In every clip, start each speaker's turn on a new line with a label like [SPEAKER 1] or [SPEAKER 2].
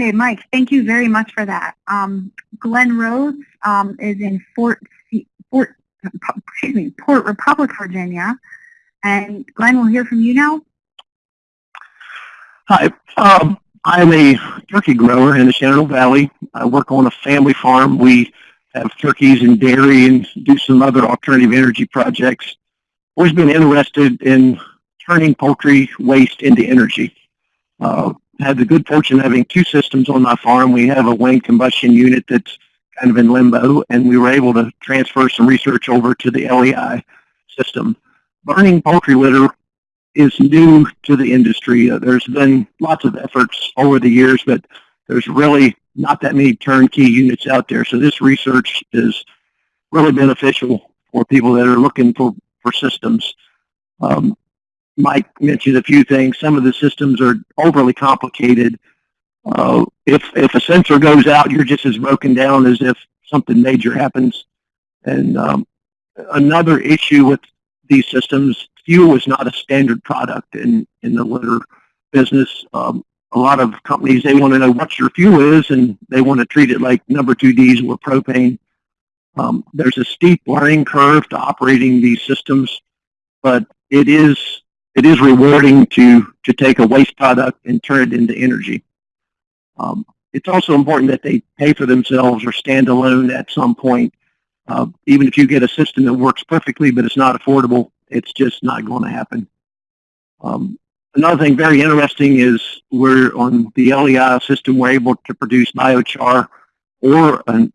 [SPEAKER 1] Okay, Mike, thank you very much for that. Um, Glenn Rose um, is in Fort, Fort, excuse me, Port Republic, Virginia. And Glenn, we'll hear from you now.
[SPEAKER 2] Hi, um, I'm a turkey grower in the Shenandoah Valley. I work on a family farm. We have turkeys and dairy and do some other alternative energy projects. Always been interested in turning poultry waste into energy. Uh, had the good fortune of having two systems on my farm. We have a Wayne combustion unit that's kind of in limbo, and we were able to transfer some research over to the LEI system. Burning poultry litter is new to the industry. Uh, there's been lots of efforts over the years, but there's really not that many turnkey units out there. So this research is really beneficial for people that are looking for, for systems. Um, Mike mentioned a few things. Some of the systems are overly complicated. Uh, if, if a sensor goes out, you're just as broken down as if something major happens. And um, another issue with these systems, fuel is not a standard product in, in the litter business. Um, a lot of companies, they want to know what your fuel is and they want to treat it like number two diesel or propane. Um, there's a steep learning curve to operating these systems, but it is it is rewarding to to take a waste product and turn it into energy. Um, it's also important that they pay for themselves or stand alone at some point. Uh, even if you get a system that works perfectly, but it's not affordable, it's just not going to happen. Um, Another thing very interesting is we're on the LEI system, we're able to produce biochar or an,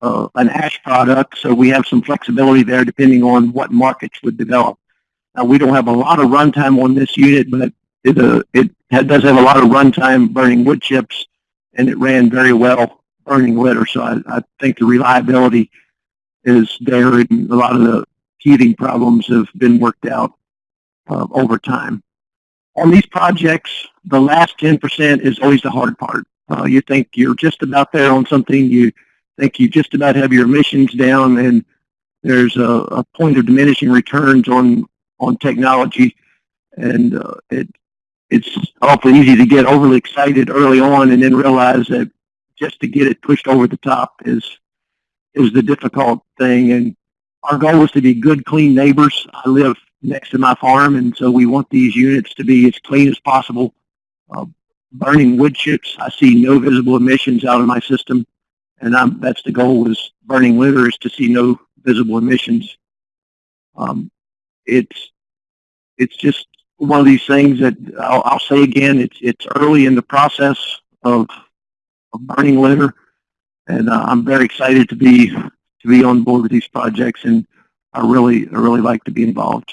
[SPEAKER 2] uh, an ash product, so we have some flexibility there depending on what markets would develop. Now, we don't have a lot of runtime on this unit, but it, uh, it does have a lot of runtime burning wood chips, and it ran very well burning litter, so I, I think the reliability is there, and a lot of the heating problems have been worked out uh, over time on these projects, the last 10% is always the hard part. Uh, you think you're just about there on something, you think you just about have your emissions down, and there's a, a point of diminishing returns on on technology, and uh, it it's awfully easy to get overly excited early on, and then realize that just to get it pushed over the top is is the difficult thing. And our goal is to be good, clean neighbors. I live next to my farm, and so we want these units to be as clean as possible. Uh, burning wood chips, I see no visible emissions out of my system, and I'm, that's the goal is burning litter is to see no visible emissions. Um, it's it's just one of these things that I'll, I'll, say again, it's it's early in the process of, of burning litter, and uh, I'm very excited to be to be on board with these projects, and I really I really like to be involved.